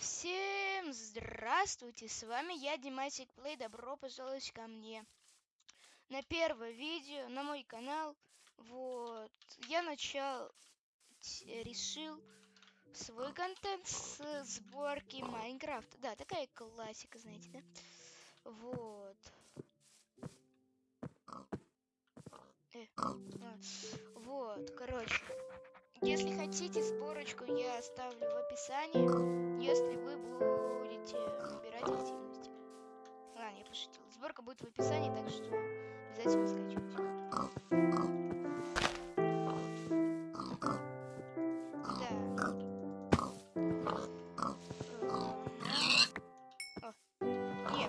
Всем здравствуйте, с вами я, Димасик Плей, добро пожаловать ко мне на первое видео на мой канал. Вот, я начал, решил свой контент с сборки Майнкрафта. Да, такая классика, знаете, да? Вот. Э, а, вот, короче, если хотите сборочку, я оставлю в описании, если вы будете набирать активности. Ладно, я пошутил. Сборка будет в описании, так что обязательно скачивайте. я,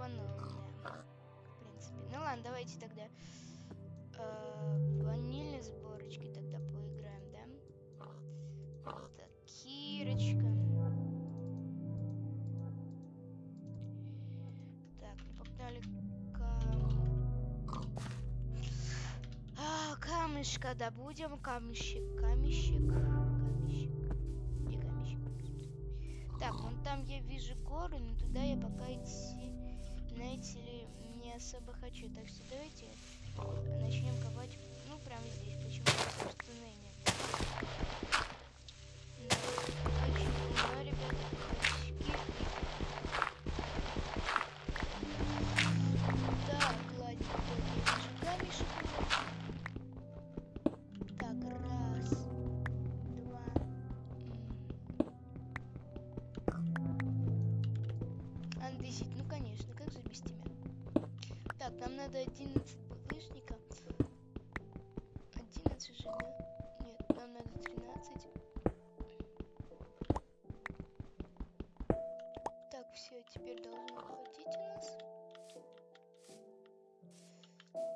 Тупанул, так тупанул, да. В принципе. Ну ладно, давайте тогда э, ванильной сборочки тогда поиграем, да? Так, Кирочка. камешка добудем. Камешек, камешек, камешек? Так, вон там я вижу горы, но туда я пока идти, знаете ли, не особо хочу. Так что давайте начнем копать, ну, прямо здесь. Почему, надо 11 булыжника. 11 же, да? Нет, нам надо 13. Так, все, теперь должно хватить у нас.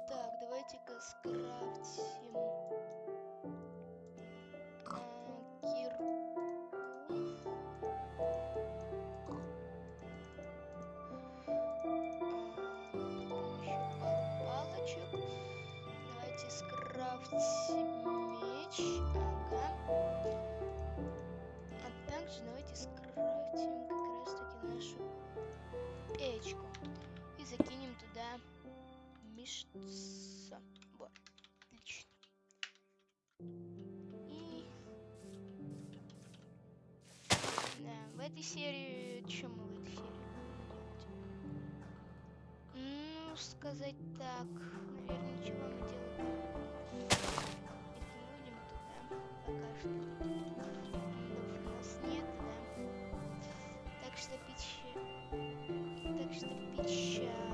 Так, давайте-ка скрафтим. Мышца. Вот, отлично. И... Да, в этой серии... Что мы в этой серии будем Ну, сказать так, наверное, ничего мы делать не будем туда пока что. Модов у нас нет, да. Так что печаль. Так что печаль, печаль.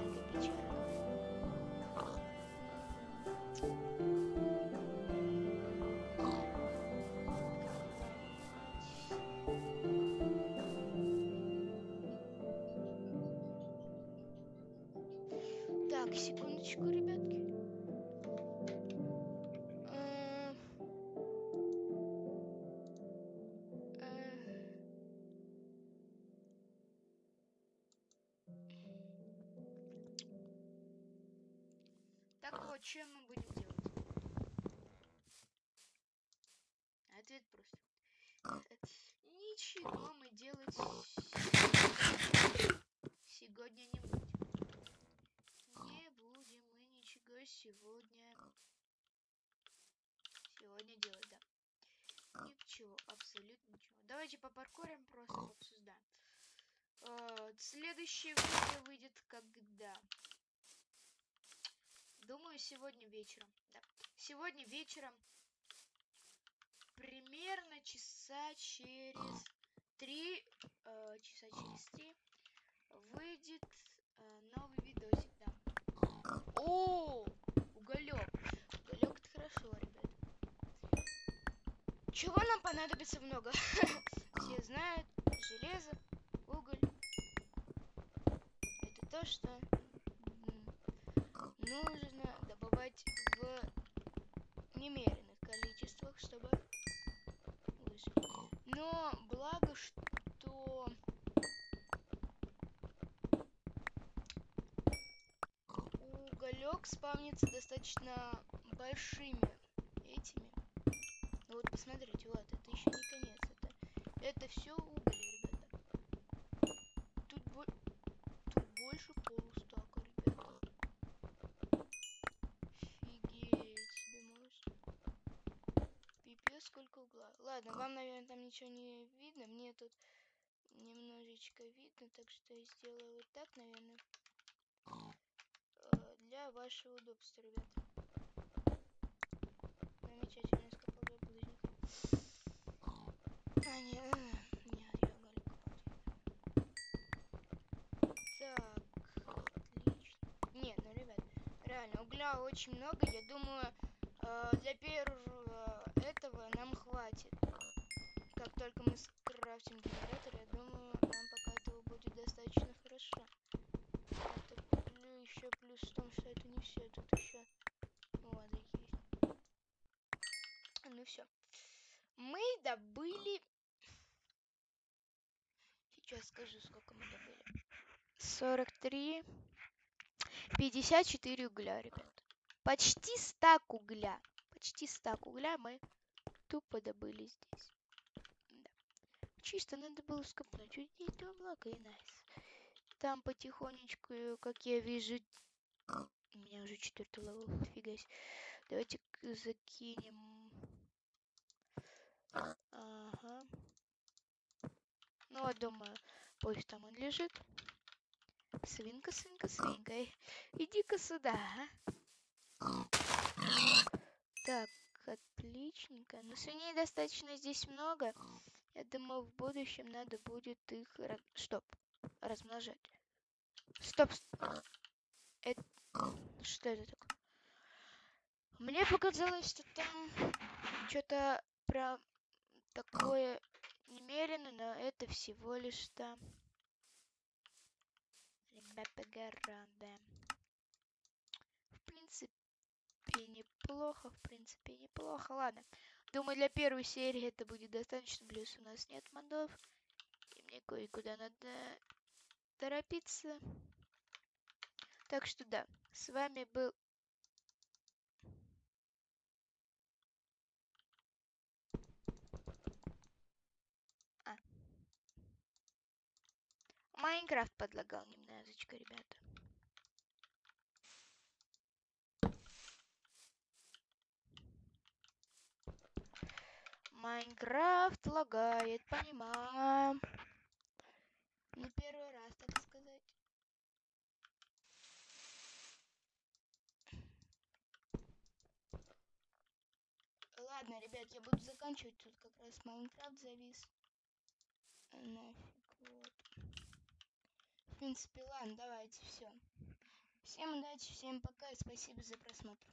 Что мы будем делать? Ответ просто. Ничего мы делать сегодня не будем. Не будем мы ничего сегодня сегодня делать, да. Ничего, абсолютно ничего. Давайте попаркурим, просто обсуждаем. Э, следующее видео выйдет когда? Думаю, сегодня вечером. Да. Сегодня вечером примерно часа через три, э, часа через три выйдет э, новый видосик, да. О, уголек. Уголек это хорошо, ребят. Чего нам понадобится много? Все знают, железо, уголь. Это то, что нужно добывать в немеренных количествах, чтобы. Но благо, что уголек спавнится достаточно большими этими. Ну вот посмотрите, вот это еще не конец. Это, это все уголь, ребята. Тут, бо тут больше полустака, ребята. Офигеть себе можно. Пипец, сколько угла. Ладно, вам, наверное, там ничего не видно. Мне тут немножечко видно, так что я сделаю вот так, наверное. Э, для вашего удобства, ребят. Замечательно, скопал я булыжник. А, не, э, не, я копать. Так, отлично. Не, ну, ребят, реально, угля очень много. Я думаю, Ну все. Мы добыли... Сейчас скажу, сколько мы добыли. 43... 54 угля, ребят. Почти стак угля. Почти стак угля мы тупо добыли здесь. Да. Чисто надо было скопнуть. Уйдите до облака и найс. Там потихонечку, как я вижу... У меня уже четвертый level, фига себе. Давайте закинем... Ага. Ну, вот, думаю, пусть там он лежит. Свинка, свинка, свинка. Иди-ка сюда, а. Так, отличненько. Но свиней достаточно здесь много. Я думаю, в будущем надо будет их... Раз... Стоп. Размножать. Стоп. Это... Что это такое? Мне показалось, что там что-то про такое немерено, но это всего лишь там. Города. В принципе, неплохо, в принципе, неплохо. Ладно. Думаю, для первой серии это будет достаточно. Плюс у нас нет модов. И мне кое-куда надо торопиться. Так что да, с вами был... Майнкрафт подлагал немножечко, ребята. Майнкрафт лагает, понимаю. Не первый раз, так сказать. Ладно, ребят, я буду заканчивать. Тут как раз Майнкрафт завис. Нафиг, принципе, ладно, давайте, все. Всем удачи, всем пока и спасибо за просмотр.